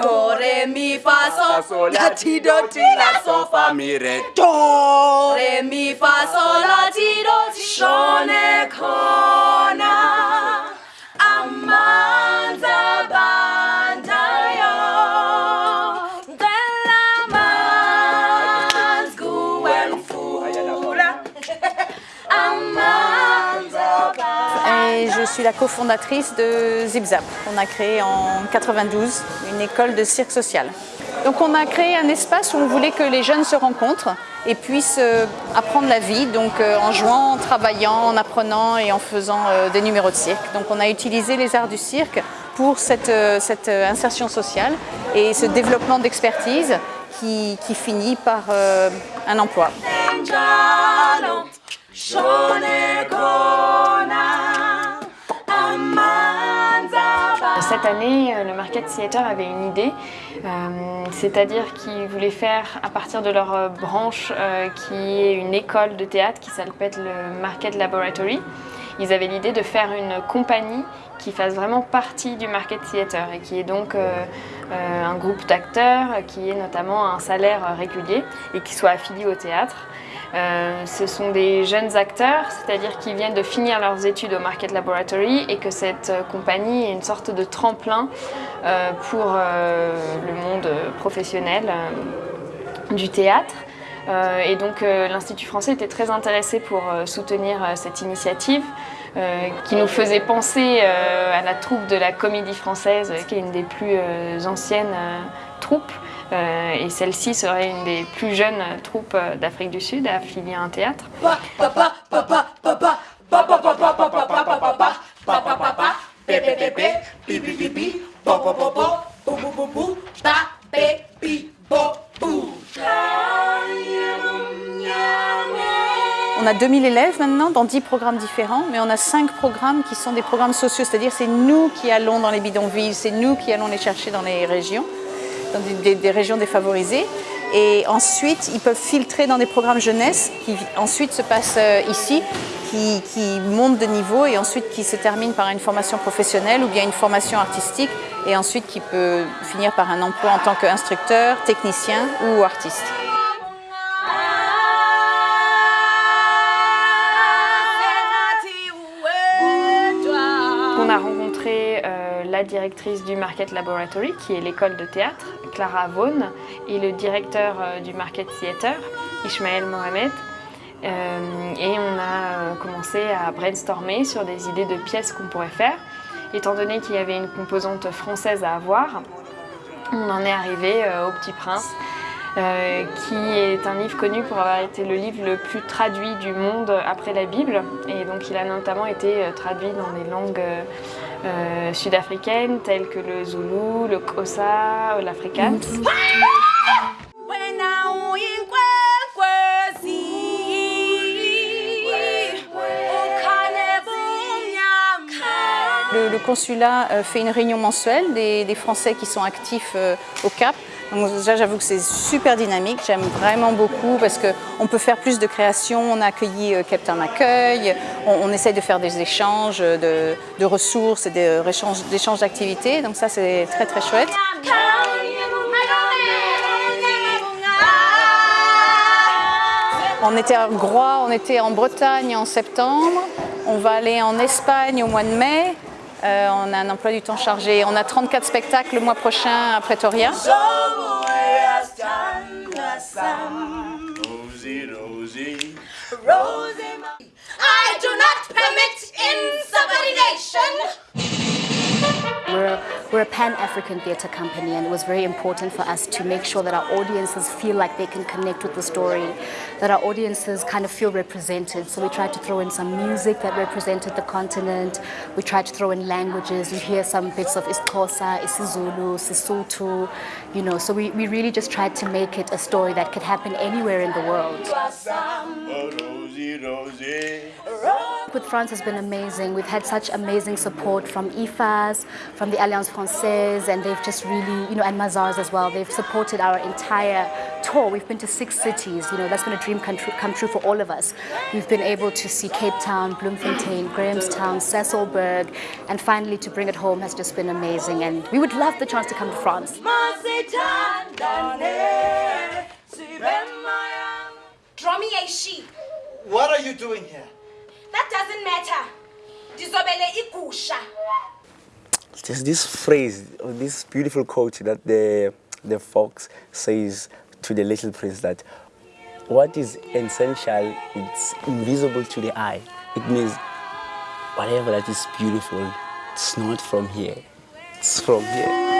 Do, re, mi, fa, sol, la, ti, do, ti, la, sol, fa, mi, re, do, re, mi, fa, sol, je suis la cofondatrice de ZipZap. On a créé en 92 une école de cirque social. Donc on a créé un espace où on voulait que les jeunes se rencontrent et puissent euh, apprendre la vie, donc euh, en jouant, en travaillant, en apprenant et en faisant euh, des numéros de cirque. Donc on a utilisé les arts du cirque pour cette, insertion sociale et ce développement d'expertise qui, finit par un emploi. Cette année, euh, le Market Theatre avait une idée, euh, c'est-à-dire qu'ils voulaient faire à partir de leur euh, branche qui est une école de théâtre qui s'appelle le Market Laboratory. Ils avaient l'idée de faire une compagnie qui fasse vraiment partie du Market Theatre et qui est donc un groupe d'acteurs qui ait notamment un salaire régulier et qui soit affilié au théâtre. Euh, ce sont des jeunes acteurs, c'est-à-dire qui viennent de finir leurs études au Market Laboratory et que cette euh, compagnie est une sorte de tremplin euh, pour le monde professionnel du théâtre. Et donc l'Institut français était très intéressé pour soutenir cette initiative qui nous faisait penser à la troupe de la Comédie Française, qui est une des plus anciennes troupes. Euh, et celle-ci serait une des plus jeunes troupes euh, d'Afrique du Sud affiliée à un théâtre. ta. On a 2000 élèves maintenant dans 10 programmes différents, mais on a 5 programmes qui sont des programmes sociaux, c'est-à-dire c'est nous qui allons dans les bidonvilles, c'est nous qui allons les chercher dans les régions, dans des, régions défavorisées. Et ensuite, ils peuvent filtrer dans des programmes jeunesse qui ensuite se passent euh, ici, qui montent de niveau et ensuite qui se terminent par une formation professionnelle ou bien une formation artistique et ensuite qui peut finir par un emploi en tant qu'instructeur, technicien ou artiste. La directrice du Market Laboratory, qui est l'école de théâtre, Clara Vaughan, et le directeur euh, du Market Theatre, Ismaël Mohamed. Euh, et on a euh, commencé à brainstormer sur des idées de pièces qu'on pourrait faire. Étant donné qu'il y avait une composante française à avoir, on en est arrivé au Petit Prince, euh, qui est un livre connu pour avoir été le livre le plus traduit du monde après la Bible. Et donc il a notamment été euh, traduit dans des langues euh, sud-africaines telles que le zoulou, le xhosa, l'afrikaans. Le, consulat euh, fait une réunion mensuelle des, Français qui sont actifs euh, au Cap. Donc j'avoue que c'est super dynamique. J'aime vraiment beaucoup parce qu'on peut faire plus de création. On a accueilli euh, Captain Accueil. On, essaye de faire des échanges de, ressources et des échanges d'activités. Donc ça, c'est très très chouette. On était à Groix, on était en Bretagne en septembre. On va aller en Espagne au mois de mai. Euh, on a un emploi du temps chargé. On a 34 spectacles le mois prochain à Pretoria. I do not permit insubordination. We're, we're a Pan-African theatre company and it was very important for us to make sure that our audiences feel like they can connect with the story, that our audiences kind of feel represented. So we tried to throw in some music that represented the continent. We tried to throw in languages. You hear some bits of isiXhosa, isiZulu, Sesotho, you know. So we, we really just tried to make it a story that could happen anywhere in the world. Rosie, Rosie. Rosie. With France has been amazing. We've had such amazing support from IFAS, from the Alliance Francaise, and they've just really, you know, and Mazars as well. They've supported our entire tour. We've been to six cities. You know, that's been a dream come true, come true for all of us. We've been able to see Cape Town, Bloemfontein, Grahamstown, Sasolburg, and finally to bring it home has just been amazing. And we would love the chance to come to France. Draw me a sheep. What are you doing here? That doesn't matter. Dizobele igusha. There's this phrase, this beautiful quote that the, the fox says to the little prince that what is essential, it's invisible to the eye. It means whatever that is beautiful, it's not from here, it's from here.